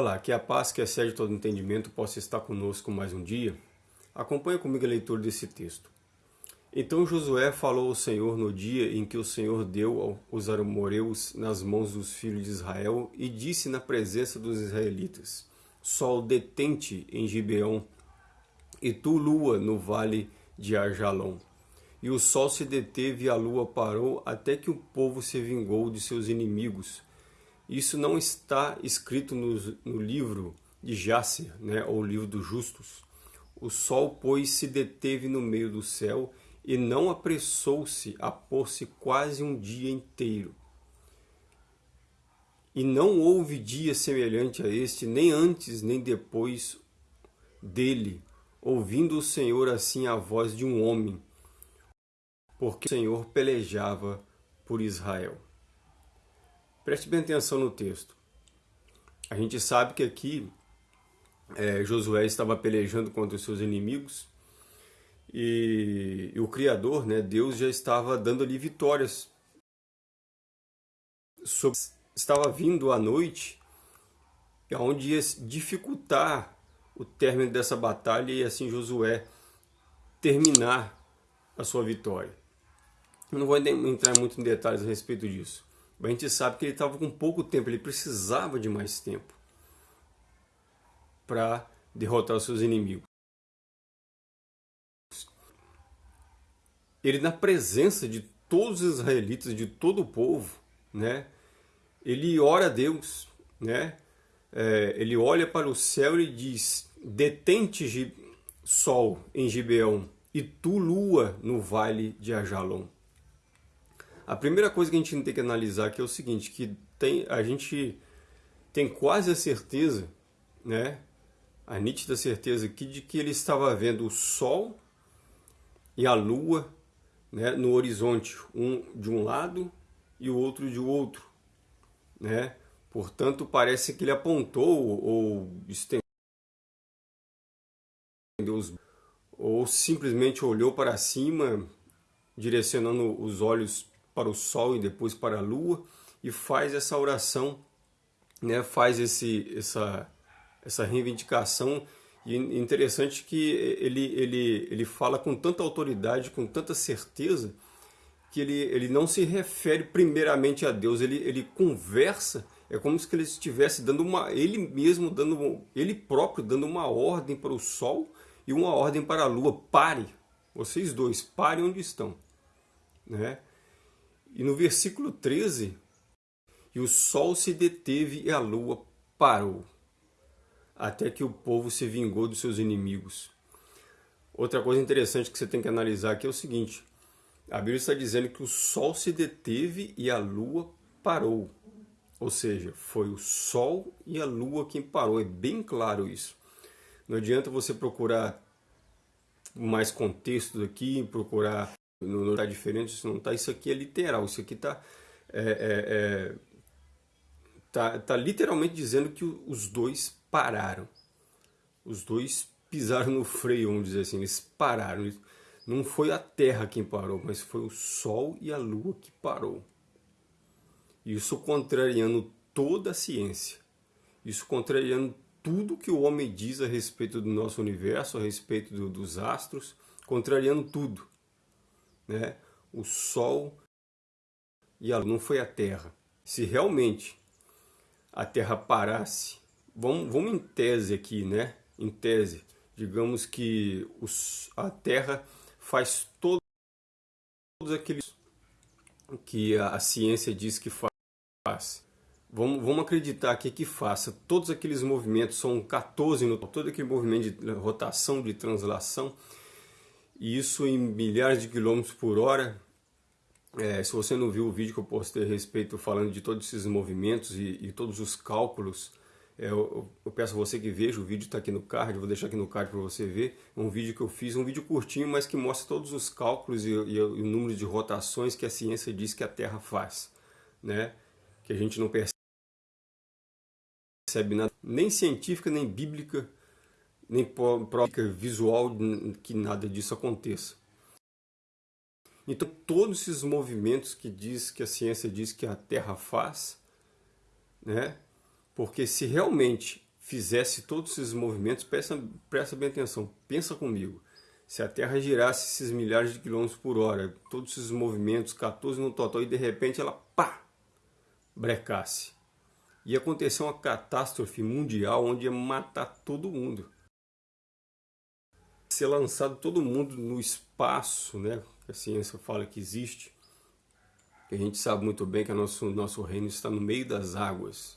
Olá, que a paz que excede todo entendimento possa estar conosco mais um dia. Acompanhe comigo a leitura desse texto. Então Josué falou ao Senhor no dia em que o Senhor deu os amoreus nas mãos dos filhos de Israel e disse na presença dos israelitas, Sol detente em Gibeão e tu lua no vale de Arjalom. E o sol se deteve e a lua parou até que o povo se vingou de seus inimigos isso não está escrito no, no livro de Jácer, né, ou livro dos justos. O sol, pois, se deteve no meio do céu e não apressou-se a pôr-se quase um dia inteiro. E não houve dia semelhante a este, nem antes nem depois dele, ouvindo o Senhor assim a voz de um homem, porque o Senhor pelejava por Israel. Preste bem atenção no texto. A gente sabe que aqui é, Josué estava pelejando contra os seus inimigos e, e, o Criador, né, Deus, já estava dando ali vitórias. Estava vindo a noite, onde ia dificultar o término dessa batalha e assim Josué terminar a sua vitória. Eu não vou entrar muito em detalhes a respeito disso. A gente sabe que ele estava com pouco tempo, ele precisava de mais tempo para derrotar os seus inimigos. Ele na presença de todos os israelitas, de todo o povo, né? Ele ora a Deus, né? É, ele olha para o céu e diz: Detente sol em Gibeão e tu lua no vale de Ajalon. A primeira coisa que a gente tem que analisar aqui é o seguinte, que tem, a gente tem quase a certeza, né, a nítida certeza aqui de que ele estava vendo o Sol e a Lua né, no horizonte, um de um lado e o outro de outro. Né? Portanto, parece que ele apontou ou estendeu os ou simplesmente olhou para cima, direcionando os olhos para o Sol e depois para a Lua e faz essa oração, né, faz esse, essa, essa reivindicação e interessante que ele, ele, ele fala com tanta autoridade, com tanta certeza, que ele, ele não se refere primeiramente a Deus, ele, ele conversa, é como se ele estivesse dando uma, ele mesmo dando, ele próprio dando uma ordem para o Sol e uma ordem para a Lua, pare, vocês dois, parem onde estão. Né? E no versículo 13, e o sol se deteve e a lua parou, até que o povo se vingou dos seus inimigos. Outra coisa interessante que você tem que analisar aqui é o seguinte, a Bíblia está dizendo que o sol se deteve e a lua parou. Ou seja, foi o sol e a lua quem parou, é bem claro isso. Não adianta você procurar mais contextos aqui, procurar não está diferente, isso não está, isso aqui é literal, isso aqui está é, é, é, tá, tá literalmente dizendo que os dois pararam, os dois pisaram no freio, vamos dizer assim, eles pararam, não foi a Terra quem parou, mas foi o Sol e a Lua que parou. Isso contrariando toda a ciência, isso contrariando tudo que o homem diz a respeito do nosso universo, a respeito do, dos astros, contrariando tudo né, o Sol e a Lua, não foi a Terra. Se realmente a Terra parasse, vamos, vamos em tese aqui, né? Em tese, digamos que os, a Terra faz todo, todos aqueles que a, a ciência diz que faz. Vamos, vamos acreditar aqui que faça todos aqueles movimentos, são 14 no todo aquele movimento de rotação, de translação, e isso em milhares de quilômetros por hora. É, se você não viu o vídeo que eu postei a respeito falando de todos esses movimentos e, e todos os cálculos, é, eu, eu, peço a você que veja, o vídeo está aqui no card, vou deixar aqui no card para você ver, é um vídeo que eu fiz, um vídeo curtinho, mas que mostra todos os cálculos e, e, e o número de rotações que a ciência diz que a Terra faz, né? que a gente não percebe nada, nem científica, nem bíblica, nem prova visual que nada disso aconteça. Então, todos esses movimentos que diz que a ciência diz que a Terra faz, né? Porque se realmente fizesse todos esses movimentos, presta, presta bem atenção, pensa comigo. Se a Terra girasse esses milhares de quilômetros por hora, todos esses movimentos, 14 no total, e de repente ela, pá, brecasse. Ia acontecer uma catástrofe mundial onde ia matar todo mundo. Ser lançado todo mundo no espaço, né? Que a ciência fala que existe. Que a gente sabe muito bem que o nosso, nosso reino está no meio das águas.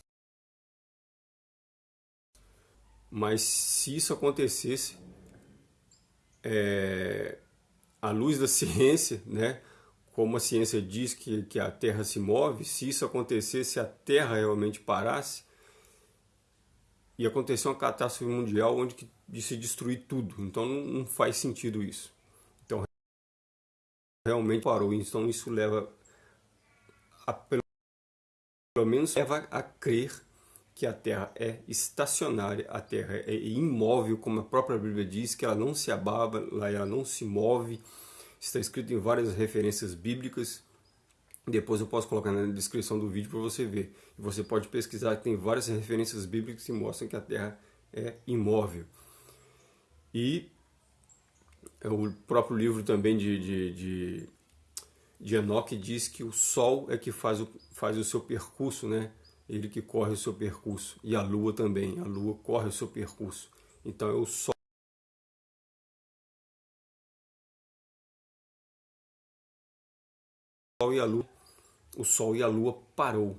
Mas se isso acontecesse, é, à luz da ciência, né, como a ciência diz que, que a Terra se move, se isso acontecesse, se a Terra realmente parasse, ia acontecer uma catástrofe mundial onde que, de se destruir tudo. Então não, faz sentido isso. Então realmente parou. Então isso leva a, pelo menos leva a crer que a Terra é estacionária, a Terra é imóvel, como a própria Bíblia diz, que ela não se ababa, ela não se move. Está escrito em várias referências bíblicas. Depois eu posso colocar na descrição do vídeo para você ver. Você pode pesquisar, tem várias referências bíblicas que mostram que a Terra é imóvel. E o próprio livro também de, de, de, de Enoque diz que o Sol é que faz o, faz o seu percurso, né? ele que corre o seu percurso. E a Lua também, a Lua corre o seu percurso. Então é o Sol. e a Lua, o Sol e a Lua parou.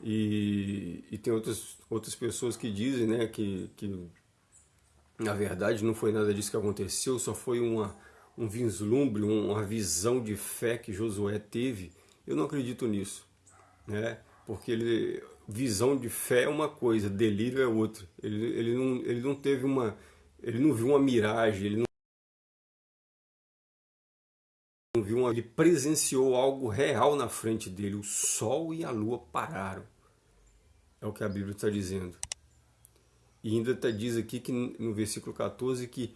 E, e tem outras, outras pessoas que dizem né, que, que na verdade não foi nada disso que aconteceu, só foi uma, um vislumbre, uma visão de fé que Josué teve. Eu não acredito nisso. Né? porque ele visão de fé é uma coisa, delírio é outra. Ele, ele, não, ele não teve uma, ele não viu uma miragem, ele não, viu uma, ele presenciou algo real na frente dele. O sol e a lua pararam. É o que a Bíblia está dizendo. E ainda tá, diz aqui que no versículo 14 que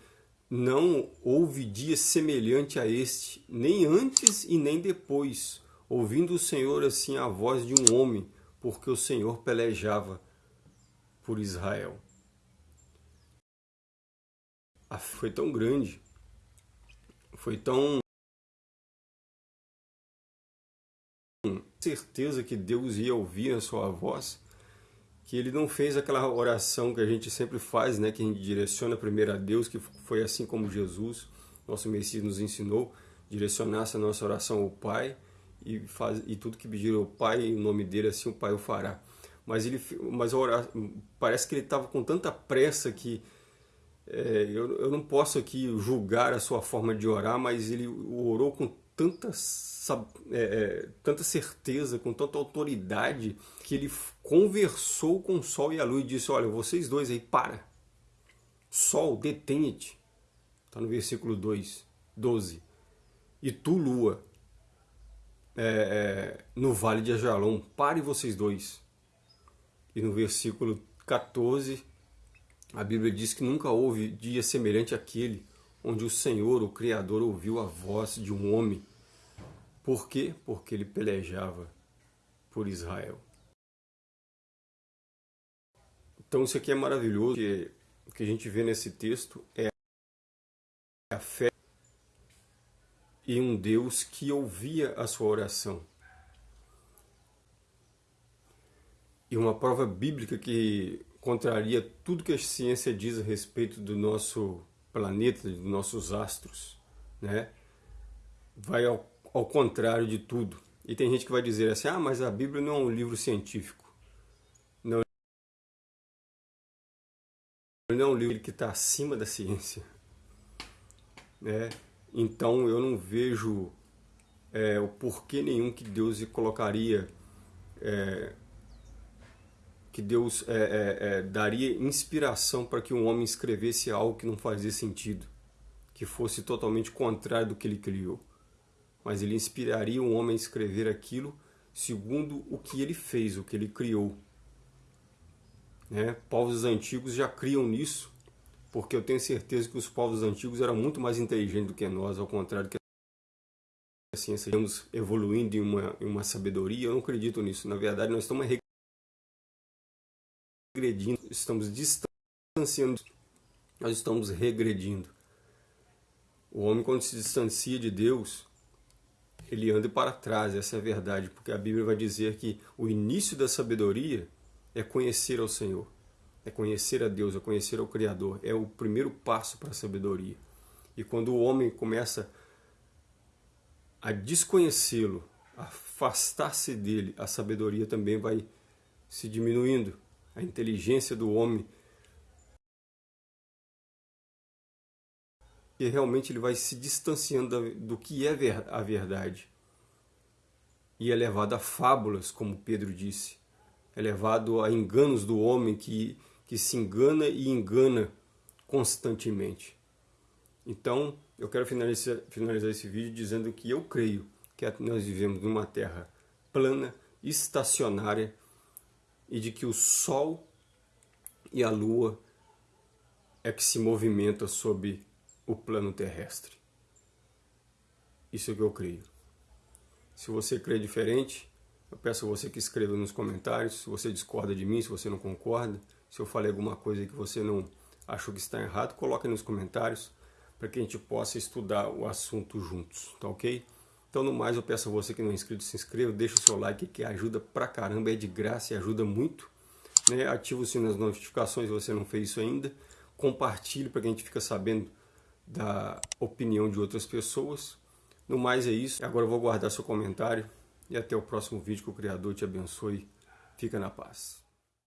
não houve dia semelhante a este, nem antes e nem depois ouvindo o Senhor assim a voz de um homem, porque o Senhor pelejava por Israel. A foi tão grande, foi tão certeza que Deus ia ouvir a sua voz, que ele não fez aquela oração que a gente sempre faz, né, que a gente direciona primeiro a Deus, que foi assim como Jesus, nosso Messias nos ensinou, direcionasse a nossa oração ao Pai, e, faz, e tudo que pedir ao Pai em nome dele, assim o Pai o fará. Mas, ele, mas orar, parece que ele estava com tanta pressa que é, eu, eu não posso aqui julgar a sua forma de orar, mas ele orou com tanta, é, é, tanta certeza, com tanta autoridade, que ele conversou com o sol e a lua e disse, olha, vocês dois aí, para. Sol, detenha-te. Está no versículo 2, 12. E tu, lua, é, é, no vale de Ajalon, pare vocês dois. E no versículo 14, a Bíblia diz que nunca houve dia semelhante àquele onde o Senhor, o Criador, ouviu a voz de um homem. Por quê? Porque ele pelejava por Israel. Então isso aqui é maravilhoso. O que a gente vê nesse texto é a fé e um Deus que ouvia a sua oração. E uma prova bíblica que contraria tudo que a ciência diz a respeito do nosso planeta, dos nossos astros, né? vai ao, ao contrário de tudo. E tem gente que vai dizer assim, ah, mas a Bíblia não é um livro científico. Não, não é um livro que está acima da ciência. Né? Então eu não vejo é, o porquê nenhum que Deus colocaria, é, que Deus é, é, é, daria inspiração para que um homem escrevesse algo que não fazia sentido, que fosse totalmente contrário do que ele criou. Mas ele inspiraria um homem a escrever aquilo segundo o que ele fez, o que ele criou. Né? Povos antigos já criam nisso, porque eu tenho certeza que os povos antigos eram muito mais inteligentes do que nós, ao contrário que a ciência estamos evoluindo em uma, em uma sabedoria, eu não acredito nisso. Na verdade, nós estamos regredindo, estamos distanciando, nós estamos regredindo. O homem, quando se distancia de Deus, ele anda para trás, essa é a verdade, porque a Bíblia vai dizer que o início da sabedoria é conhecer ao Senhor, é conhecer a Deus, é conhecer ao Criador, é o primeiro passo para a sabedoria. E quando o homem começa a desconhecê-lo, afastar-se dele, a sabedoria também vai se diminuindo, a inteligência do homem e realmente ele vai se distanciando do que é a verdade. E é levado a fábulas, como Pedro disse. É levado a enganos do homem que, que se engana e engana constantemente. Então, eu quero finalizar, finalizar esse vídeo dizendo que eu creio que nós vivemos numa terra plana, estacionária, e de que o Sol e a Lua é que se movimenta sobre o plano terrestre. Isso é o que eu creio. Se você crê diferente, eu peço a você que escreva nos comentários se você discorda de mim, se você não concorda, se eu falei alguma coisa que você não achou que está errado, coloque nos comentários para que a gente possa estudar o assunto juntos, tá ok? Então, no mais, eu peço a você que não é inscrito, se inscreva, deixa o seu like que ajuda pra caramba, é de graça e ajuda muito. Né? Ativa o sininho das notificações se você não fez isso ainda. Compartilhe para que a gente fique sabendo da opinião de outras pessoas. No mais é isso. Agora eu vou guardar seu comentário e até o próximo vídeo. Que o Criador te abençoe. Fica na paz.